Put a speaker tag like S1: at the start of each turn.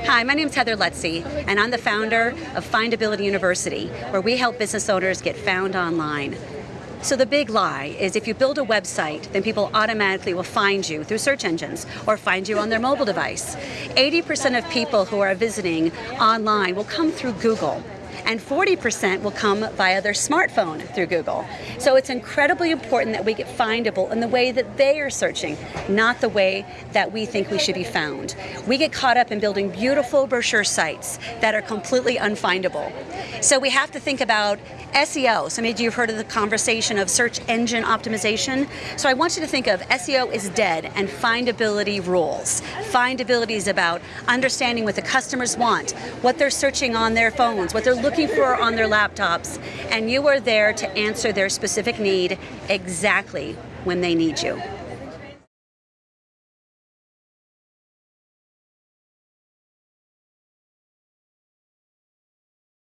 S1: Hi, my name is Heather Lutze, and I'm the founder of Findability University, where we help business owners get found online. So the big lie is if you build a website, then people automatically will find you through search engines or find you on their mobile device. 80% of people who are visiting online will come through Google and 40% will come via their smartphone through Google. So it's incredibly important that we get findable in the way that they are searching, not the way that we think we should be found. We get caught up in building beautiful brochure sites that are completely unfindable. So we have to think about SEO. So maybe you've heard of the conversation of search engine optimization. So I want you to think of SEO is dead and findability rules. Findability is about understanding what the customers want, what they're searching on their phones, what they're looking for on their laptops, and you are there to answer their specific need exactly when they need you.